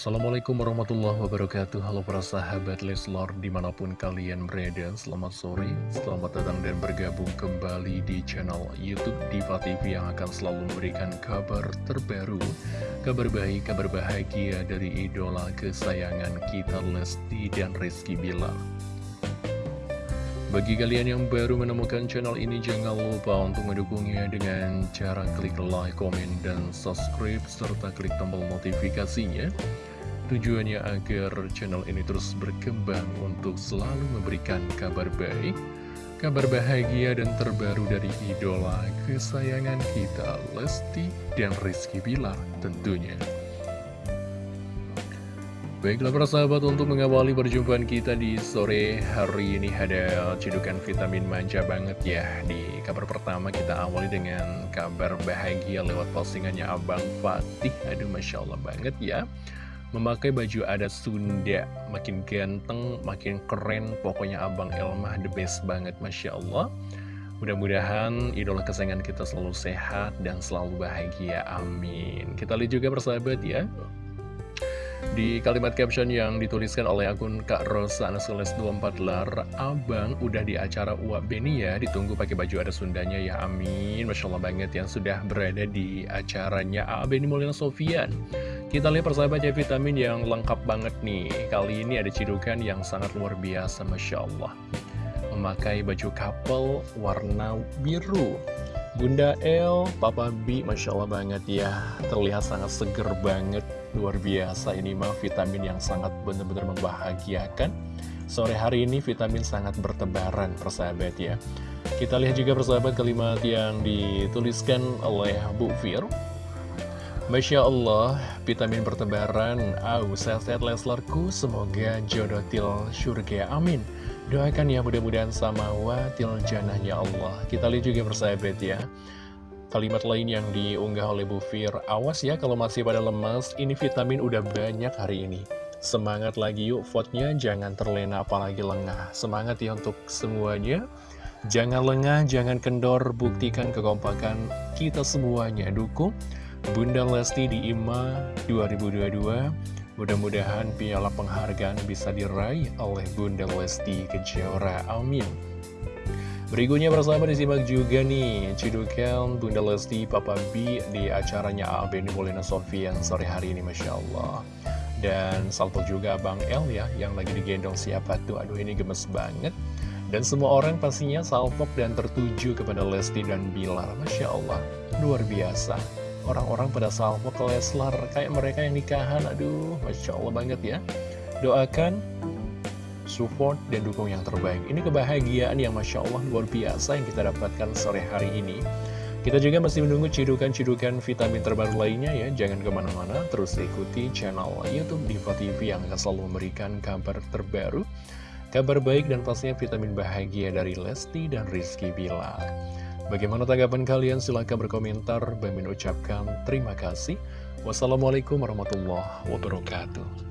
Assalamualaikum warahmatullahi wabarakatuh Halo para sahabat Leslor di mana pun kalian berada Selamat sore, selamat datang dan bergabung kembali di channel Youtube Diva TV Yang akan selalu memberikan kabar terbaru Kabar baik, kabar bahagia dari idola kesayangan kita Lesti dan Rizky Bilar bagi kalian yang baru menemukan channel ini, jangan lupa untuk mendukungnya dengan cara klik like, komen, dan subscribe, serta klik tombol notifikasinya. Tujuannya agar channel ini terus berkembang untuk selalu memberikan kabar baik, kabar bahagia dan terbaru dari idola kesayangan kita, Lesti dan Rizky Bilar tentunya. Baiklah para sahabat untuk mengawali perjumpaan kita di sore hari ini ada cedukan vitamin manja banget ya. Di kabar pertama kita awali dengan kabar bahagia lewat postingannya Abang Fatih. Aduh Masya Allah banget ya Memakai baju adat Sunda Makin ganteng, makin keren Pokoknya Abang Elmah the best banget Masya Allah. Mudah-mudahan idola kesayangan kita selalu sehat dan selalu bahagia Amin. Kita lihat juga persahabat ya. Di kalimat caption yang dituliskan oleh akun Kak Rosa Anasules 24 lar Abang udah di acara Uap Beni ya Ditunggu pakai baju ada Sundanya ya amin. Masya Allah banget yang sudah berada di acaranya A Beni Mulyana Sofian Kita lihat persahabat ya vitamin yang lengkap banget nih. Kali ini ada cidukan yang sangat luar biasa Masya Allah. Memakai baju couple warna biru. Bunda El, Papa B, Masya Allah banget ya. Terlihat sangat seger banget. Luar biasa ini mah vitamin yang sangat benar-benar membahagiakan. Sore hari ini vitamin sangat bertebaran persahabat ya. Kita lihat juga persahabat kalimat yang dituliskan oleh Bu Fir Masya Allah, vitamin bertebaran, au, sehat-sehat Leslarku, semoga jodoh til surga, amin. Doakan ya mudah-mudahan sama watil janahnya Allah. Kita lihat juga persahabat ya. Kalimat lain yang diunggah oleh Bu Fir, awas ya kalau masih pada lemas, ini vitamin udah banyak hari ini. Semangat lagi yuk, vote-nya jangan terlena apalagi lengah. Semangat ya untuk semuanya. Jangan lengah, jangan kendor, buktikan kekompakan kita semuanya. Dukung Bunda Lesti di IMA 2022. Mudah-mudahan piala penghargaan bisa diraih oleh Bunda Lesti Kejora. Amin. Berikutnya bersama disimak juga nih Cidukan Bunda Lesti Papa B di acaranya Beni Molina Sofian sore hari ini Masya Allah Dan salto juga Bang El ya yang lagi digendong siapa tuh Aduh ini gemes banget Dan semua orang pastinya salpok dan tertuju kepada Lesti dan Bilar Masya Allah luar biasa Orang-orang pada salpok ke Leslar kayak mereka yang nikahan Aduh Masya Allah banget ya Doakan support dan dukung yang terbaik. Ini kebahagiaan yang Masya Allah luar biasa yang kita dapatkan sore hari ini. Kita juga masih menunggu cidukan-cidukan vitamin terbaru lainnya ya. Jangan ke mana-mana, terus ikuti channel Youtube Diva TV yang akan selalu memberikan kabar terbaru. Kabar baik dan pastinya vitamin bahagia dari Lesti dan Rizky Bilar. Bagaimana tanggapan kalian? Silahkan berkomentar. Bagi ucapkan terima kasih. Wassalamualaikum warahmatullahi wabarakatuh.